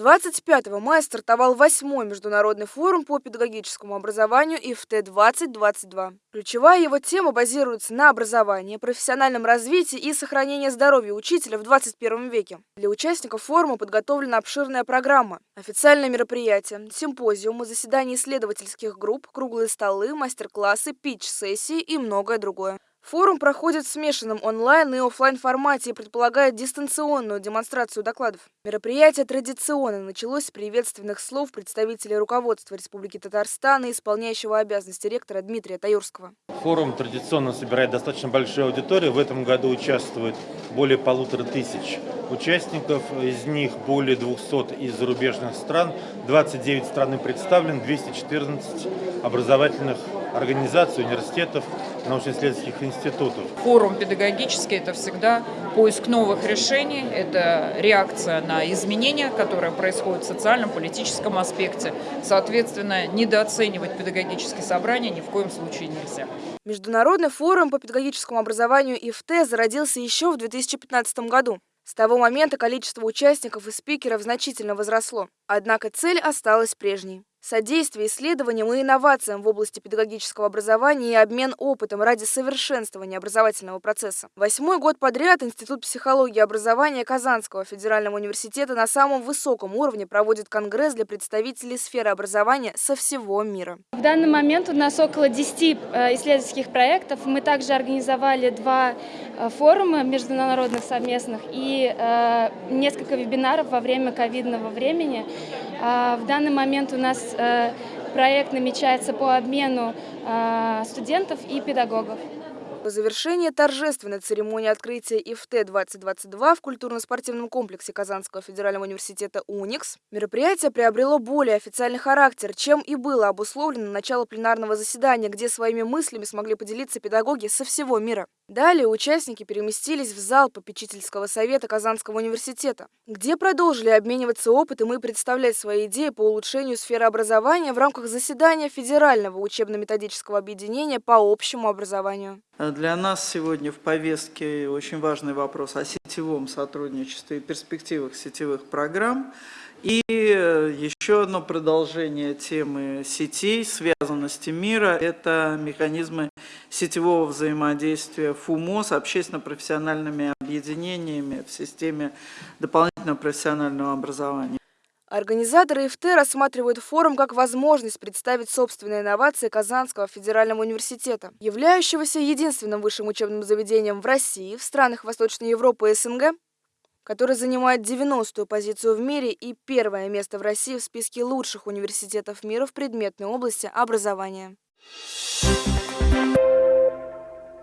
25 мая стартовал восьмой международный форум по педагогическому образованию ИФТ-2022. Ключевая его тема базируется на образовании, профессиональном развитии и сохранении здоровья учителя в 21 веке. Для участников форума подготовлена обширная программа. Официальные мероприятия, симпозиумы, заседания исследовательских групп, круглые столы, мастер-классы, питч-сессии и многое другое. Форум проходит в смешанном онлайн и офлайн формате и предполагает дистанционную демонстрацию докладов. Мероприятие традиционно началось с приветственных слов представителей руководства Республики Татарстан и исполняющего обязанности ректора Дмитрия Таюрского. Форум традиционно собирает достаточно большую аудиторию. В этом году участвует более полутора тысяч участников. Из них более 200 из зарубежных стран. 29 стран представлены, 214 образовательных организаций, университетов, научно-исследовательских институтов. Форум педагогический – это всегда поиск новых решений, это реакция на изменения, которые происходят в социальном, политическом аспекте. Соответственно, недооценивать педагогические собрания ни в коем случае нельзя. Международный форум по педагогическому образованию ИФТ зародился еще в 2015 году. С того момента количество участников и спикеров значительно возросло, однако цель осталась прежней. Содействие исследованиям и инновациям в области педагогического образования и обмен опытом ради совершенствования образовательного процесса. Восьмой год подряд Институт психологии и образования Казанского федерального университета на самом высоком уровне проводит конгресс для представителей сферы образования со всего мира. В данный момент у нас около 10 э, исследовательских проектов. Мы также организовали два э, форума международных совместных и э, несколько вебинаров во время ковидного времени. А, в данный момент у нас Э, проект намечается по обмену э, студентов и педагогов. По завершении торжественной церемонии открытия ИФТ-2022 в культурно-спортивном комплексе Казанского федерального университета УНИКС мероприятие приобрело более официальный характер, чем и было обусловлено начало пленарного заседания, где своими мыслями смогли поделиться педагоги со всего мира. Далее участники переместились в зал попечительского совета Казанского университета, где продолжили обмениваться опытом и представлять свои идеи по улучшению сферы образования в рамках заседания Федерального учебно-методического объединения по общему образованию. Для нас сегодня в повестке очень важный вопрос о сетевом сотрудничестве и перспективах сетевых программ. И еще одно продолжение темы сетей, связанности мира – это механизмы сетевого взаимодействия ФУМО с общественно-профессиональными объединениями в системе дополнительного профессионального образования. Организаторы ИФТ рассматривают форум как возможность представить собственные инновации Казанского федерального университета, являющегося единственным высшим учебным заведением в России, в странах Восточной Европы и СНГ, который занимает 90-ю позицию в мире и первое место в России в списке лучших университетов мира в предметной области образования. Thank you.